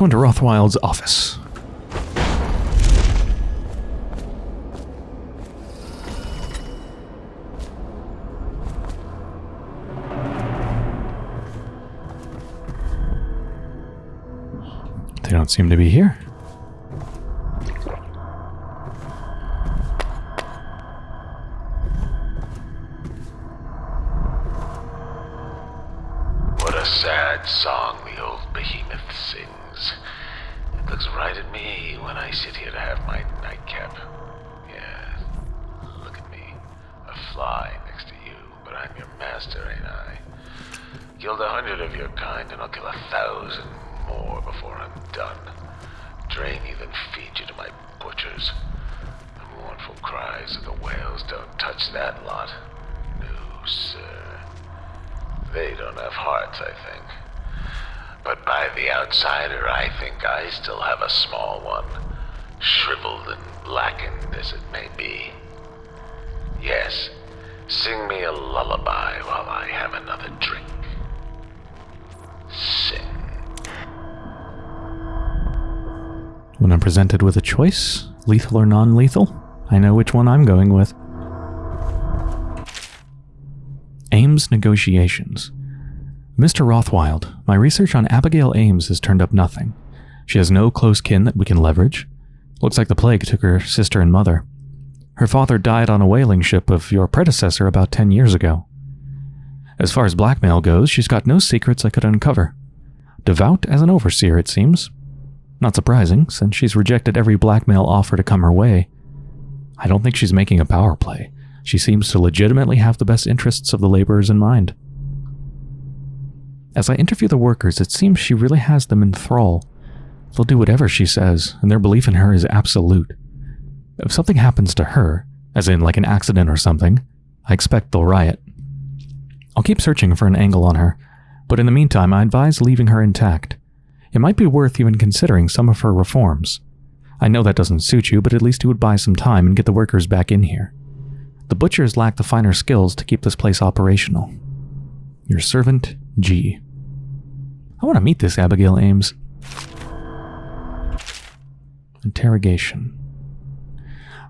go into Rothwild's office. They don't seem to be here. Outsider, I think I still have a small one, shriveled and blackened as it may be. Yes, sing me a lullaby while I have another drink. Sing. When I'm presented with a choice, lethal or non lethal, I know which one I'm going with. Ames Negotiations. Mr. Rothwild, my research on Abigail Ames has turned up nothing. She has no close kin that we can leverage. Looks like the plague took her sister and mother. Her father died on a whaling ship of your predecessor about 10 years ago. As far as blackmail goes, she's got no secrets I could uncover. Devout as an overseer, it seems. Not surprising, since she's rejected every blackmail offer to come her way. I don't think she's making a power play. She seems to legitimately have the best interests of the laborers in mind. As I interview the workers, it seems she really has them in thrall. They'll do whatever she says, and their belief in her is absolute. If something happens to her, as in like an accident or something, I expect they'll riot. I'll keep searching for an angle on her, but in the meantime, I advise leaving her intact. It might be worth even considering some of her reforms. I know that doesn't suit you, but at least it would buy some time and get the workers back in here. The butchers lack the finer skills to keep this place operational. Your servant, G. I want to meet this Abigail Ames. Interrogation.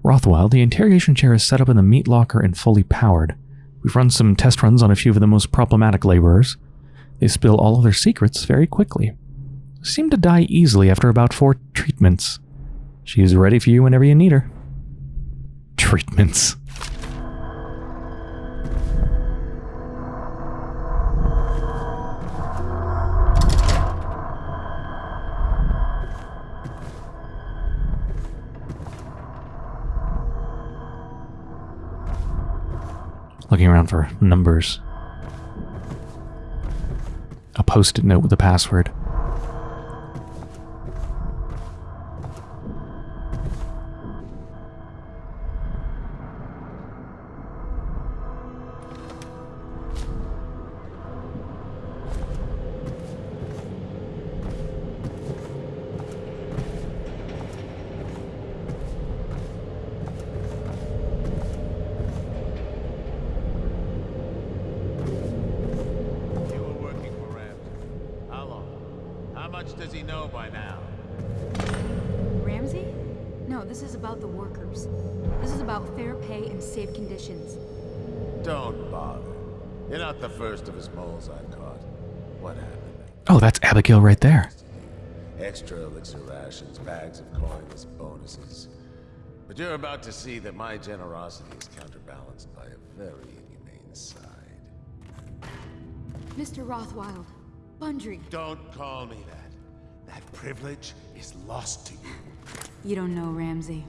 Rothwild, the interrogation chair is set up in the meat locker and fully powered. We've run some test runs on a few of the most problematic laborers. They spill all of their secrets very quickly. Seem to die easily after about four treatments. She is ready for you whenever you need her. Treatments. Looking around for numbers. A post it note with a password. About the workers. This is about fair pay and safe conditions. Don't bother. You're not the first of his moles I've caught. What happened? Oh, that's Abigail right there. Extra elixir rations, bags of coins, bonuses. But you're about to see that my generosity is counterbalanced by a very inhumane side. Mr. Rothwild, Bundry, Don't call me that. That privilege is lost to you. You don't know Ramsey.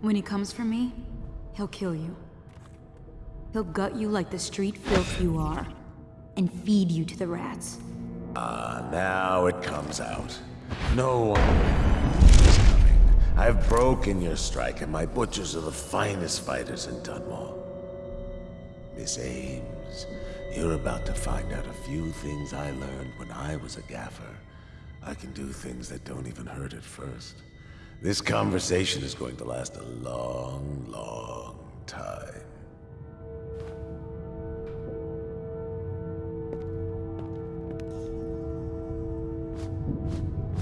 When he comes for me, he'll kill you. He'll gut you like the street filth you are, and feed you to the rats. Ah, now it comes out. No one is coming. I've broken your strike, and my butchers are the finest fighters in Dunwall. Miss Ames, you're about to find out a few things I learned when I was a gaffer. I can do things that don't even hurt at first. This conversation is going to last a long, long time.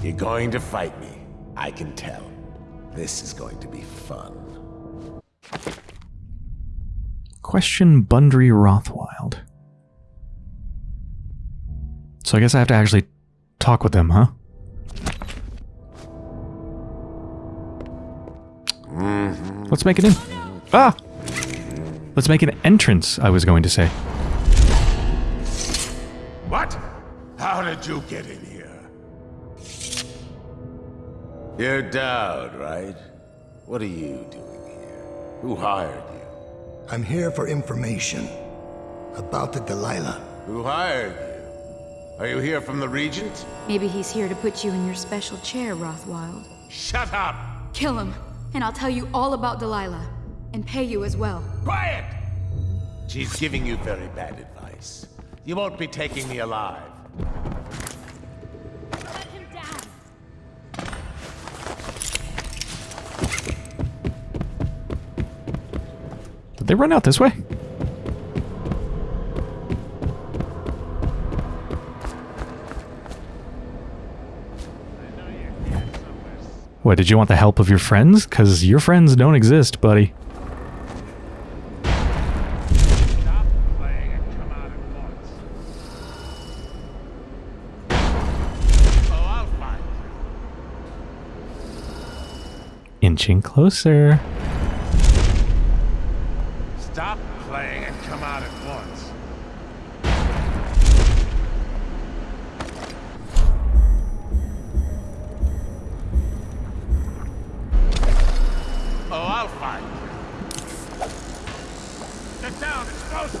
You're going to fight me. I can tell. This is going to be fun. Question Bundry Rothwild. So I guess I have to actually talk with them, huh? Let's make it in. Ah! Let's make an entrance, I was going to say. What? How did you get in here? You're Daud, right? What are you doing here? Who hired you? I'm here for information about the Delilah. Who hired you? Are you here from the Regent? Maybe he's here to put you in your special chair, Rothwild. Shut up! Kill him, and I'll tell you all about Delilah. And pay you as well. Quiet! She's giving you very bad advice. You won't be taking me alive. Let him down! Did they run out this way? What, did you want the help of your friends? Because your friends don't exist, buddy. Inching playing I'll you. Down, close.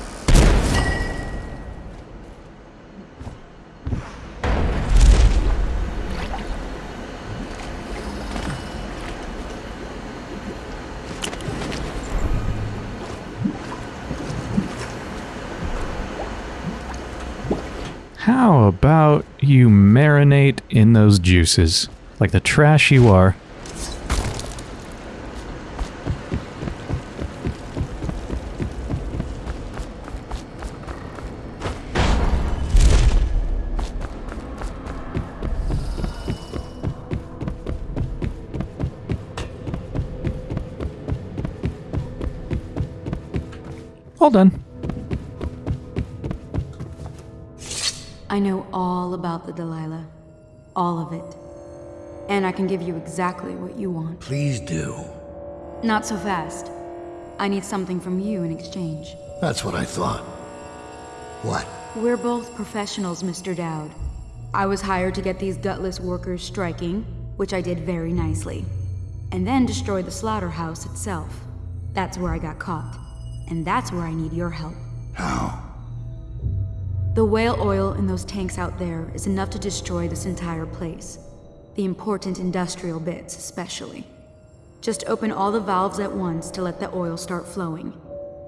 How about you marinate in those juices? Like the trash you are. Can give you exactly what you want. Please do. Not so fast. I need something from you in exchange. That's what I thought. What? We're both professionals, Mr. Daud. I was hired to get these gutless workers striking, which I did very nicely. And then destroy the slaughterhouse itself. That's where I got caught. And that's where I need your help. How? The whale oil in those tanks out there is enough to destroy this entire place. The important industrial bits, especially. Just open all the valves at once to let the oil start flowing.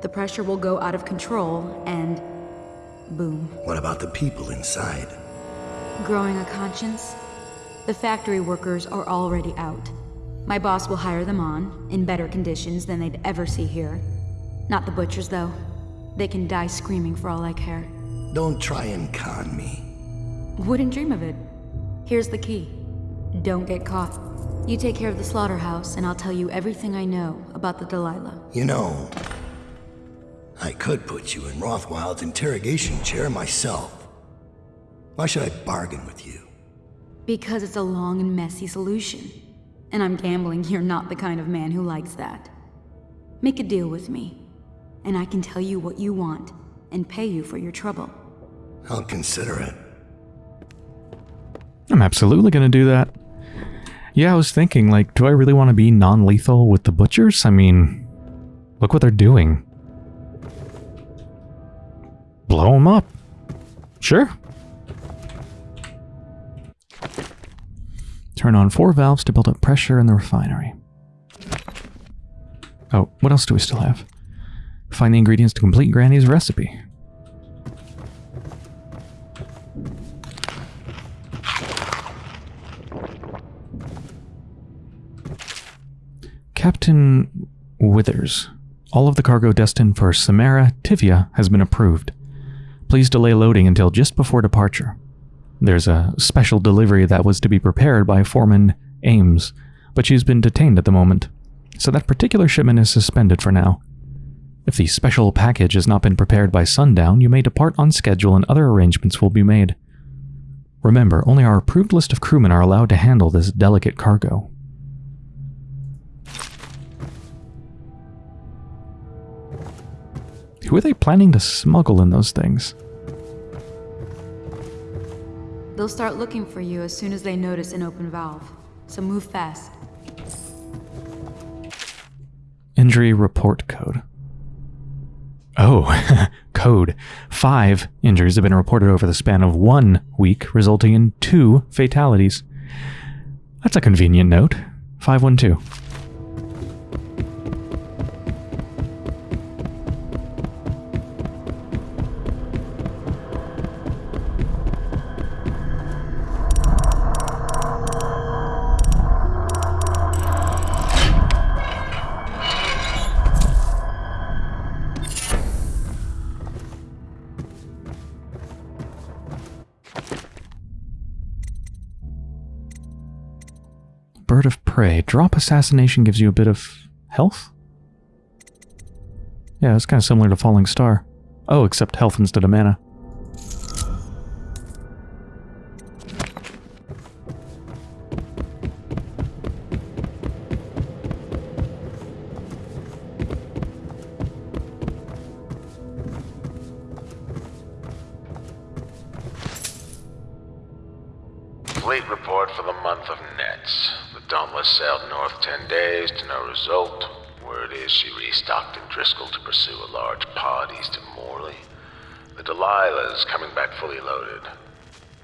The pressure will go out of control, and boom. What about the people inside? Growing a conscience? The factory workers are already out. My boss will hire them on, in better conditions than they'd ever see here. Not the butchers, though. They can die screaming for all I care. Don't try and con me. Wouldn't dream of it. Here's the key. Don't get caught. You take care of the slaughterhouse, and I'll tell you everything I know about the Delilah. You know, I could put you in Rothwild's interrogation chair myself. Why should I bargain with you? Because it's a long and messy solution. And I'm gambling you're not the kind of man who likes that. Make a deal with me, and I can tell you what you want and pay you for your trouble. I'll consider it. I'm absolutely going to do that. Yeah, I was thinking, like, do I really want to be non lethal with the butchers? I mean, look what they're doing. Blow them up. Sure. Turn on four valves to build up pressure in the refinery. Oh, what else do we still have? Find the ingredients to complete Granny's recipe. Captain Withers. All of the cargo destined for Samara Tyvia has been approved. Please delay loading until just before departure. There's a special delivery that was to be prepared by Foreman Ames, but she's been detained at the moment, so that particular shipment is suspended for now. If the special package has not been prepared by sundown, you may depart on schedule and other arrangements will be made. Remember, only our approved list of crewmen are allowed to handle this delicate cargo. Who are they planning to smuggle in those things? They'll start looking for you as soon as they notice an open valve. So move fast. Injury report code. Oh, code. Five injuries have been reported over the span of one week, resulting in two fatalities. That's a convenient note. 512. Prey. Drop Assassination gives you a bit of health? Yeah, it's kind of similar to Falling Star. Oh, except health instead of mana. In Driscoll to pursue a large pod east of Morley. The Delilah's coming back fully loaded.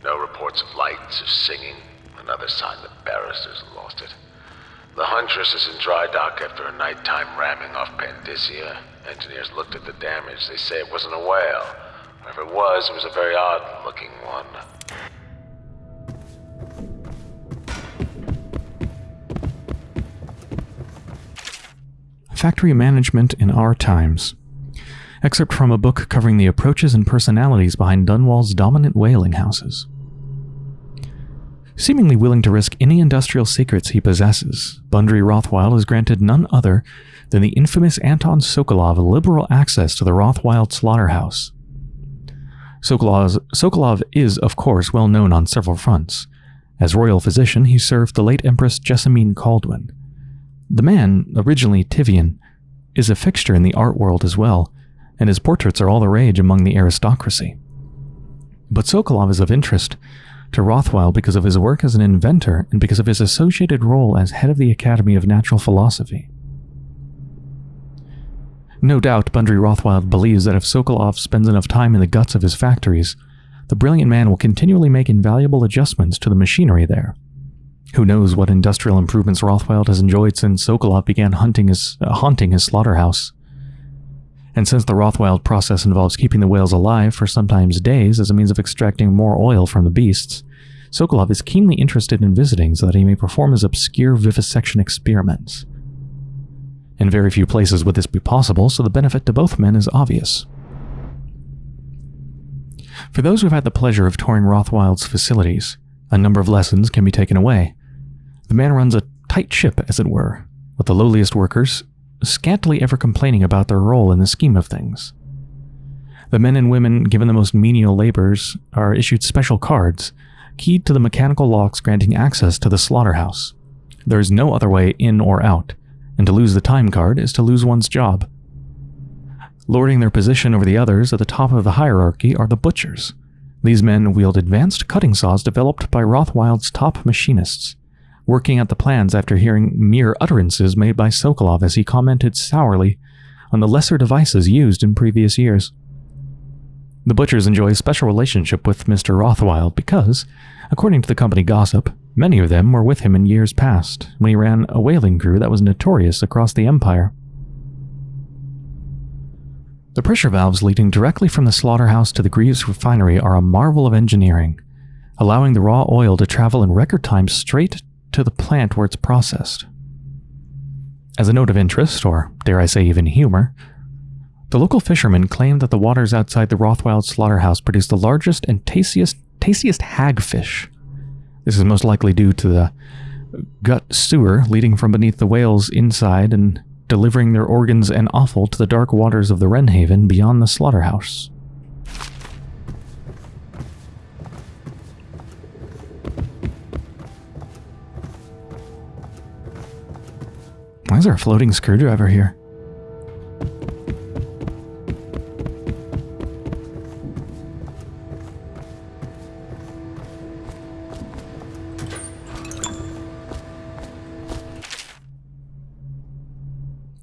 No reports of lights or singing. Another sign the barristers lost it. The Huntress is in dry dock after a nighttime ramming off Pandyssia. Engineers looked at the damage. They say it wasn't a whale. If it was, it was a very odd looking one. Factory Management in Our Times. Excerpt from a book covering the approaches and personalities behind Dunwall's dominant whaling houses. Seemingly willing to risk any industrial secrets he possesses, Bundry Rothwild is granted none other than the infamous Anton Sokolov liberal access to the Rothwild slaughterhouse. Sokolov, Sokolov is, of course, well known on several fronts. As royal physician, he served the late Empress Jessamine Kaldwin. The man, originally Tyvian, is a fixture in the art world as well, and his portraits are all the rage among the aristocracy. But Sokolov is of interest to Rothwild because of his work as an inventor and because of his associated role as head of the Academy of Natural Philosophy. No doubt Bundry Rothwild believes that if Sokolov spends enough time in the guts of his factories, the brilliant man will continually make invaluable adjustments to the machinery there. Who knows what industrial improvements Rothwild has enjoyed since Sokolov began hunting his, uh, haunting his slaughterhouse. And since the Rothwild process involves keeping the whales alive for sometimes days as a means of extracting more oil from the beasts, Sokolov is keenly interested in visiting so that he may perform his obscure vivisection experiments. In very few places would this be possible, so the benefit to both men is obvious. For those who have had the pleasure of touring Rothwild's facilities, a number of lessons can be taken away. The man runs a tight ship, as it were, with the lowliest workers scantily ever complaining about their role in the scheme of things. The men and women given the most menial labors are issued special cards, keyed to the mechanical locks granting access to the slaughterhouse. There is no other way in or out, and to lose the time card is to lose one's job. Lording their position over the others at the top of the hierarchy are the butchers. These men wield advanced cutting saws developed by Rothwild's top machinists, working out the plans after hearing mere utterances made by Sokolov as he commented sourly on the lesser devices used in previous years. The butchers enjoy a special relationship with Mr. Rothwild because, according to the company gossip, many of them were with him in years past when he ran a whaling crew that was notorious across the empire. The pressure valves leading directly from the slaughterhouse to the Greaves refinery are a marvel of engineering, allowing the raw oil to travel in record time straight to the plant where it's processed. As a note of interest, or dare I say even humor, the local fishermen claim that the waters outside the Rothwild slaughterhouse produce the largest and tastiest, tastiest hagfish. This is most likely due to the gut sewer leading from beneath the whales inside and delivering their organs and offal to the dark waters of the Wrenhaven beyond the slaughterhouse. Why is there a floating screwdriver here?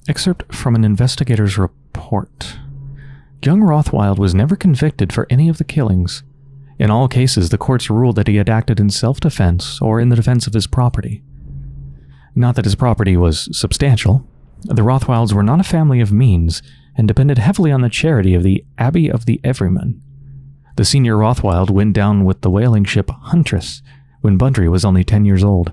Excerpt from an investigator's report. Young Rothwild was never convicted for any of the killings. In all cases, the courts ruled that he had acted in self-defense or in the defense of his property. Not that his property was substantial. The Rothwilds were not a family of means and depended heavily on the charity of the Abbey of the Everyman. The senior Rothwild went down with the whaling ship Huntress when Bundry was only 10 years old.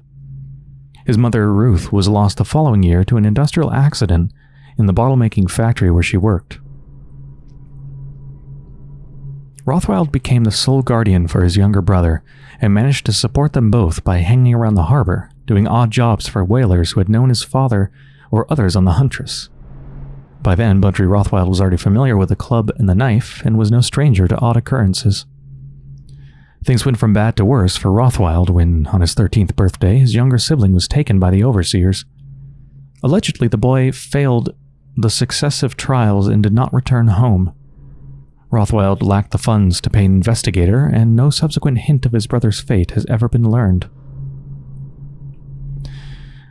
His mother, Ruth, was lost the following year to an industrial accident in the bottle-making factory where she worked. Rothwild became the sole guardian for his younger brother and managed to support them both by hanging around the harbor, doing odd jobs for whalers who had known his father or others on the Huntress. By then, Bundry Rothwild was already familiar with the club and the knife and was no stranger to odd occurrences. Things went from bad to worse for Rothwild when, on his 13th birthday, his younger sibling was taken by the overseers. Allegedly, the boy failed the successive trials and did not return home. Rothwild lacked the funds to pay an investigator, and no subsequent hint of his brother's fate has ever been learned.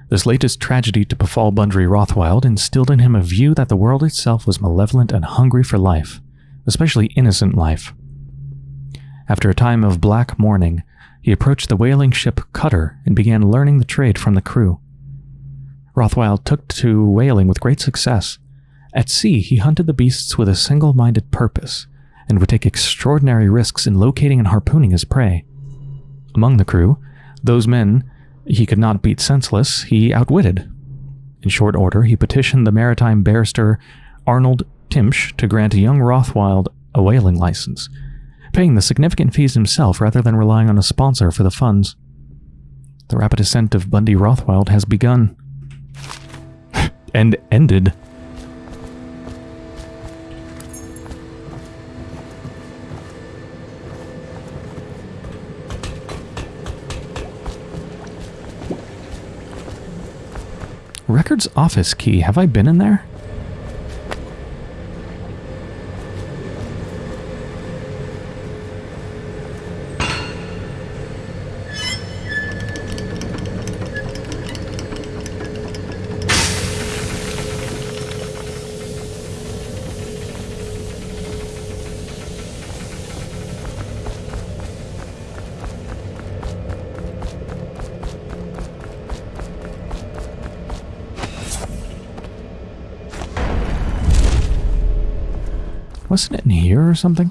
This latest tragedy to befall Bundry Rothwild instilled in him a view that the world itself was malevolent and hungry for life, especially innocent life. After a time of black mourning, he approached the whaling ship Cutter and began learning the trade from the crew. Rothwild took to whaling with great success. At sea, he hunted the beasts with a single-minded purpose, and would take extraordinary risks in locating and harpooning his prey. Among the crew, those men he could not beat senseless, he outwitted. In short order, he petitioned the maritime barrister Arnold Timsh to grant young Rothwild a whaling license, paying the significant fees himself rather than relying on a sponsor for the funds. The rapid ascent of Bundy Rothwild has begun. and ended. Records office key. Have I been in there? Wasn't it in here or something?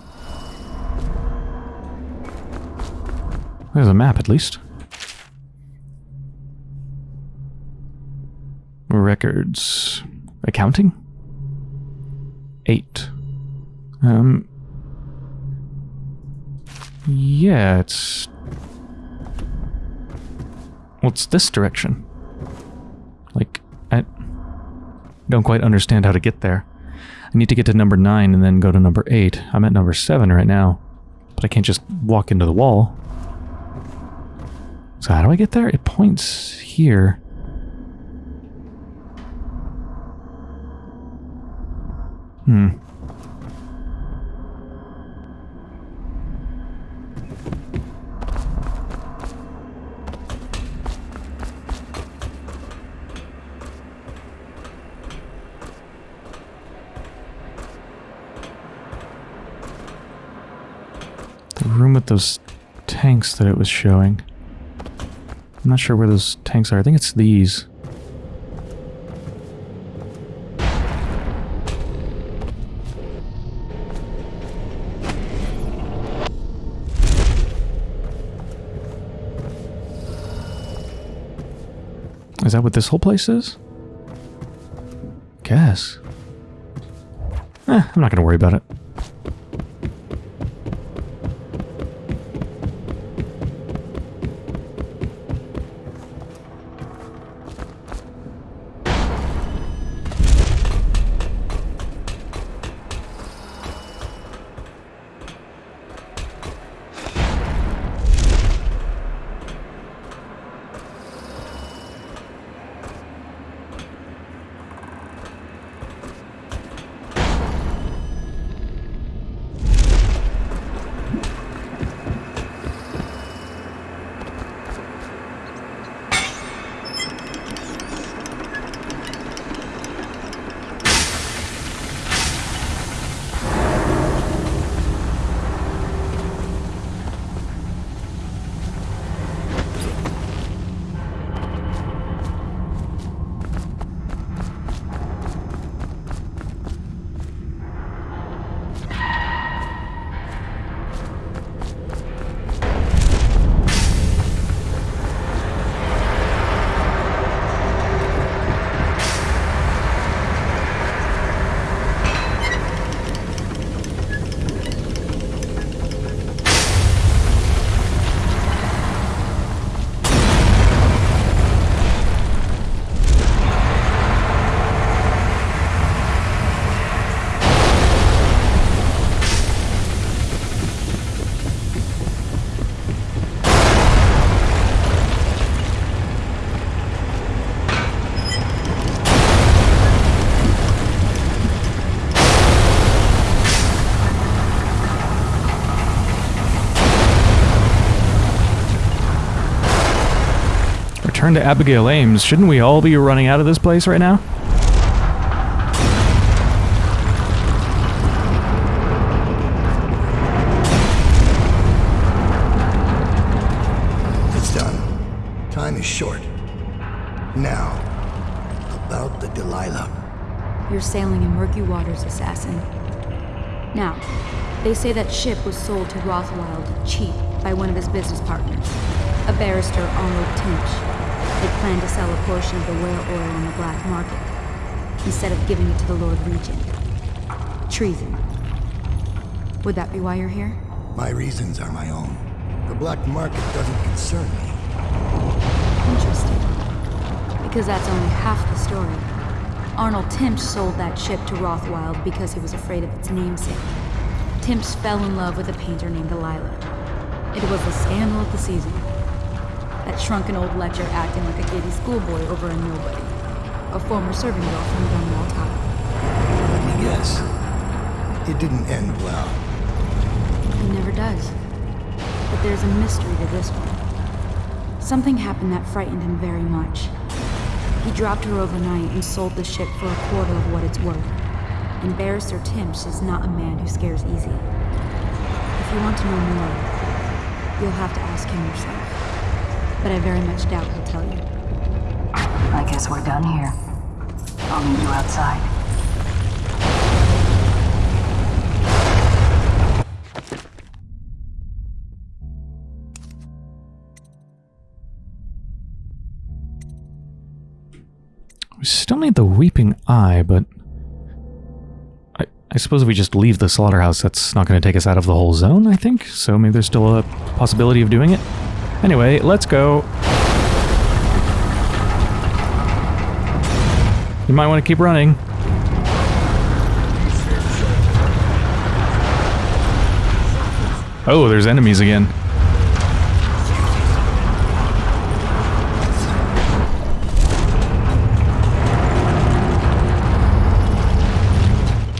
There's a map, at least. Records. Accounting? Eight. Um. Yeah, it's. What's this direction? Like, I don't quite understand how to get there. Need to get to number 9 and then go to number 8. I'm at number 7 right now. But I can't just walk into the wall. So how do I get there? It points here. Hmm. Room with those tanks that it was showing. I'm not sure where those tanks are. I think it's these. Is that what this whole place is? Guess. Eh, I'm not going to worry about it. Return to Abigail Ames, shouldn't we all be running out of this place right now? It's done. Time is short. Now, about the Delilah. You're sailing in murky waters, assassin. Now, they say that ship was sold to Rothwild cheap by one of his business partners, a barrister Arnold Timsh. They plan to sell a portion of the whale oil on the black market, instead of giving it to the Lord Regent. Treason. Would that be why you're here? My reasons are my own. The black market doesn't concern me. Interesting. Because that's only half the story. Arnold Timsh sold that ship to Rothwild because he was afraid of its namesake. Timsh fell in love with a painter named Delilah. It was the scandal of the season. That shrunken old lecher acting like a giddy schoolboy over a nobody. A former serving girl from Dunwall Tower. Let me guess. It didn't end well. It never does. But there's a mystery to this one. Something happened that frightened him very much. He dropped her overnight and sold the ship for a quarter of what it's worth. And Barrister Timsh is not a man who scares easy. If you want to know more, you'll have to ask him yourself. But I very much doubt he'll tell you. I guess we're done here. I'll meet you outside. We still need the Weeping Eye, but... I, I suppose if we just leave the slaughterhouse, that's not going to take us out of the whole zone, I think? So maybe there's still a possibility of doing it? Anyway, let's go. You might want to keep running. Oh, there's enemies again.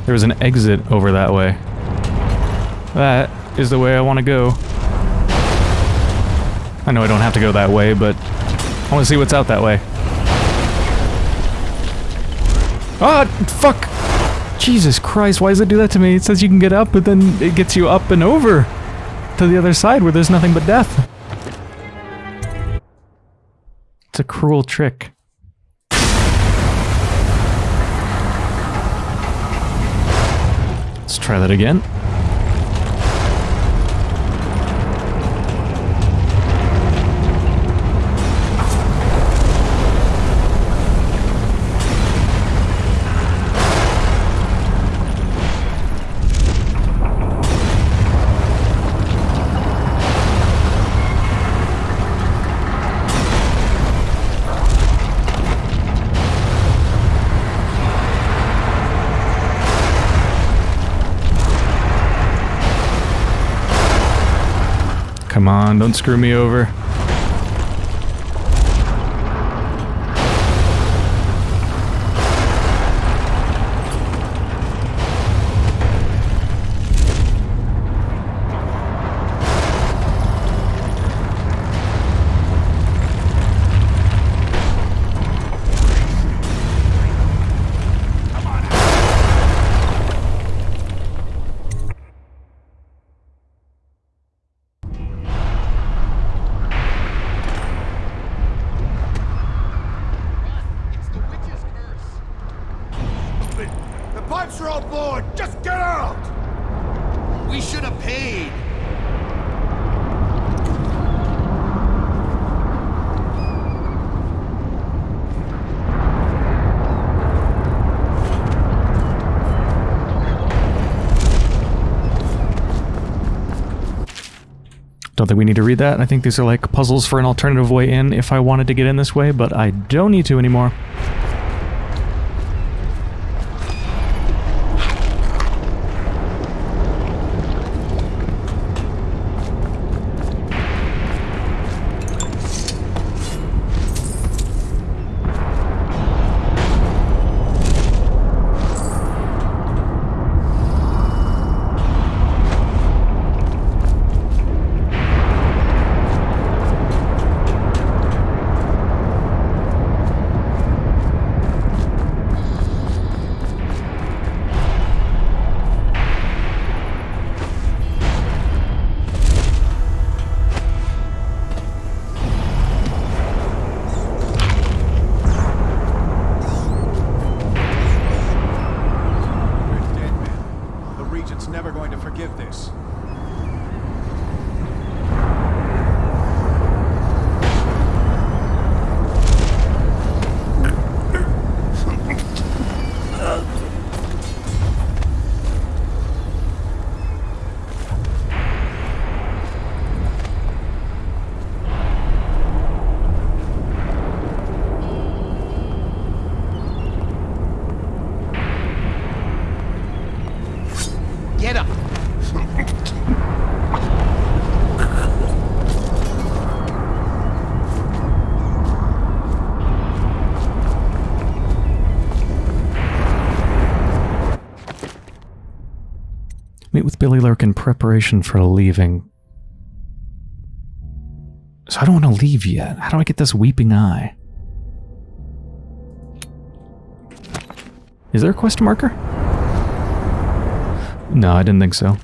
There's an exit over that way. That is the way I want to go. I know I don't have to go that way, but I want to see what's out that way. Ah, fuck! Jesus Christ, why does it do that to me? It says you can get up, but then it gets you up and over to the other side where there's nothing but death. It's a cruel trick. Let's try that again. Come on, don't screw me over. Think we need to read that. I think these are like puzzles for an alternative way in if I wanted to get in this way, but I don't need to anymore. Billy Lurk in preparation for leaving. So I don't want to leave yet. How do I get this weeping eye? Is there a quest marker? No, I didn't think so.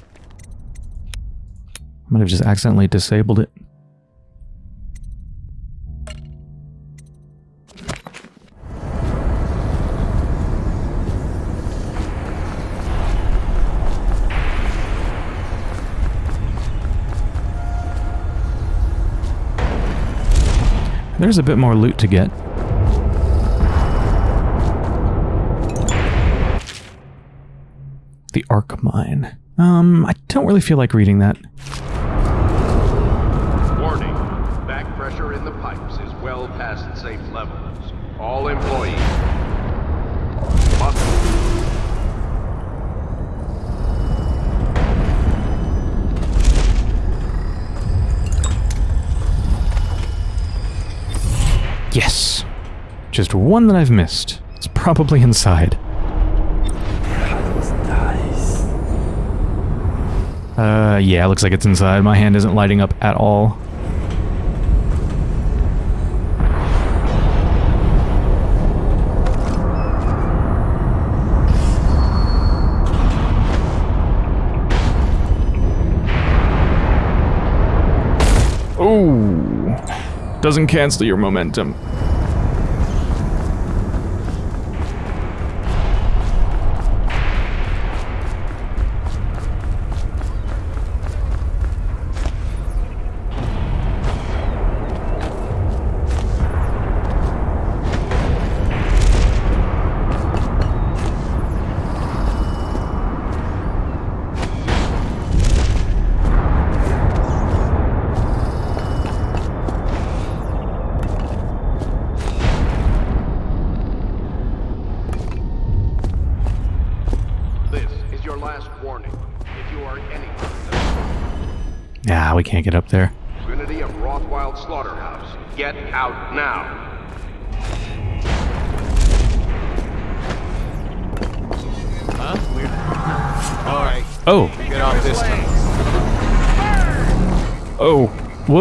I might have just accidentally disabled it. There's a bit more loot to get. The Arc Mine. Um, I don't really feel like reading that. Just one that I've missed. It's probably inside. Uh, yeah, looks like it's inside. My hand isn't lighting up at all. Oh, doesn't cancel your momentum.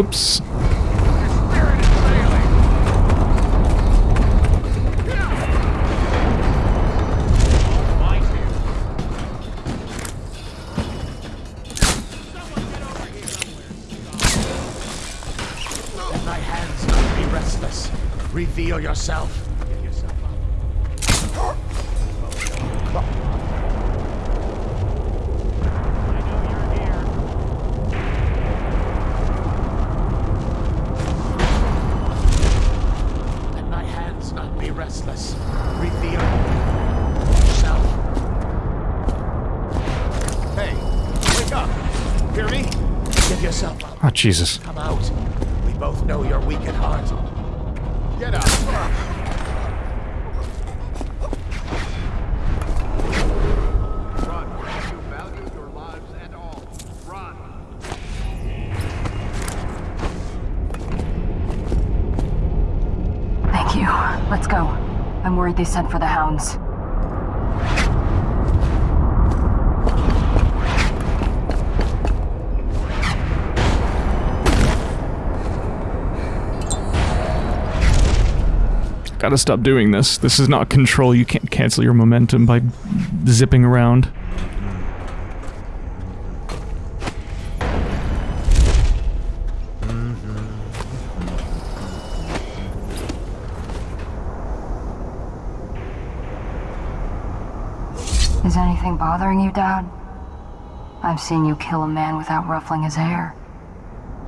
Whoops. My hands be restless. Reveal yourself Jesus. Come out. We both know you're weak at heart. Get up. Run. You value your lives and all. Run. Thank you. Let's go. I'm worried they sent for the hounds. Gotta stop doing this. This is not control. You can't cancel your momentum by zipping around. Is anything bothering you, Dad? I've seen you kill a man without ruffling his hair.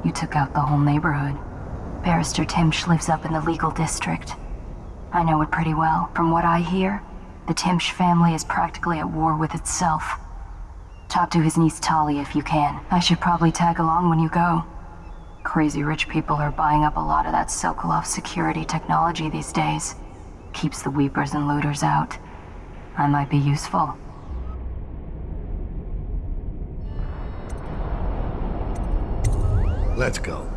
You took out the whole neighborhood. Barrister Timsh lives up in the legal district. I know it pretty well. From what I hear, the Timsh family is practically at war with itself. Talk to his niece Tali if you can. I should probably tag along when you go. Crazy rich people are buying up a lot of that Sokolov security technology these days. Keeps the weepers and looters out. I might be useful. Let's go.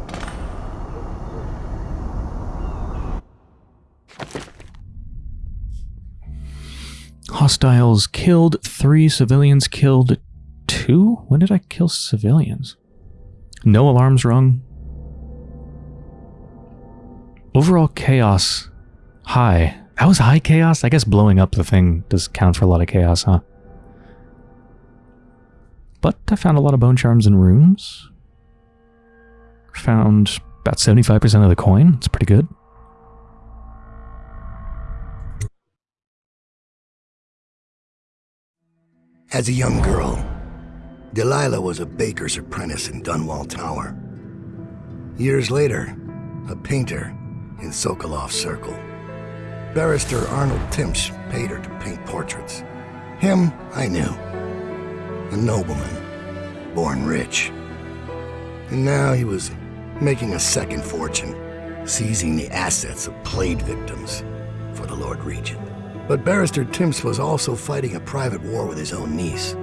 Hostiles killed, three civilians killed, two? When did I kill civilians? No alarms rung. Overall chaos high. That was high chaos? I guess blowing up the thing does count for a lot of chaos, huh? But I found a lot of bone charms and runes. Found about 75% of the coin. It's pretty good. As a young girl, Delilah was a baker's apprentice in Dunwall Tower. Years later, a painter in Sokolov Circle. Barrister Arnold Timsh paid her to paint portraits. Him, I knew. A nobleman, born rich. And now he was making a second fortune, seizing the assets of plague victims for the Lord Regent. But Barrister Timsh was also fighting a private war with his own niece.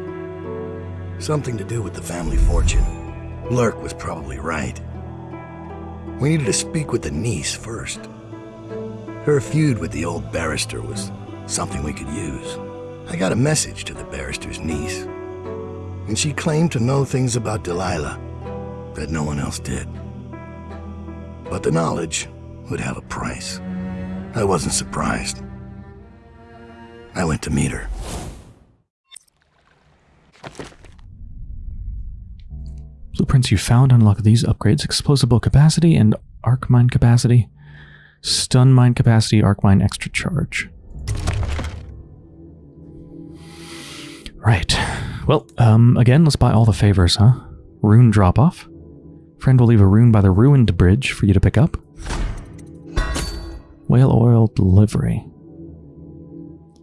Something to do with the family fortune. Lurk was probably right. We needed to speak with the niece first. Her feud with the old barrister was something we could use. I got a message to the barrister's niece, and she claimed to know things about Delilah that no one else did. But the knowledge would have a price. I wasn't surprised. I went to meet her. Blueprints you found unlock these upgrades. Explosible capacity and arc mine capacity. Stun mine capacity, arc mine extra charge. Right. Well, um, again, let's buy all the favors, huh? Rune drop-off. Friend will leave a rune by the ruined bridge for you to pick up. Whale oil delivery.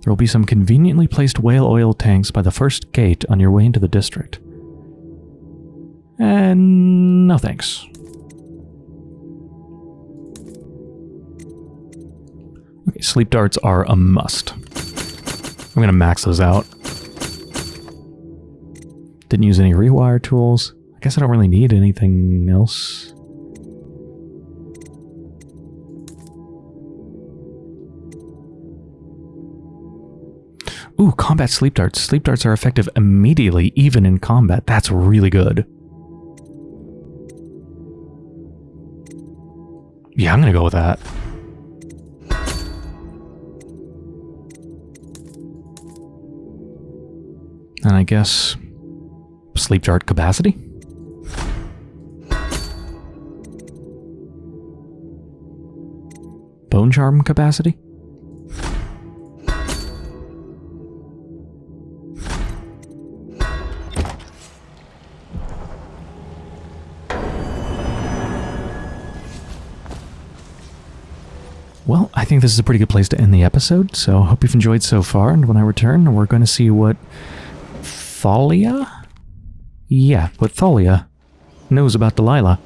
There will be some conveniently placed whale oil tanks by the first gate on your way into the district. And no thanks. Okay, sleep darts are a must. I'm going to max those out. Didn't use any rewire tools. I guess I don't really need anything else. Combat sleep darts. Sleep darts are effective immediately, even in combat. That's really good. Yeah, I'm gonna go with that. And I guess sleep dart capacity? Bone charm capacity? Think this is a pretty good place to end the episode, so hope you've enjoyed so far, and when I return, we're going to see what Thalia? Yeah, what Thalia knows about Delilah.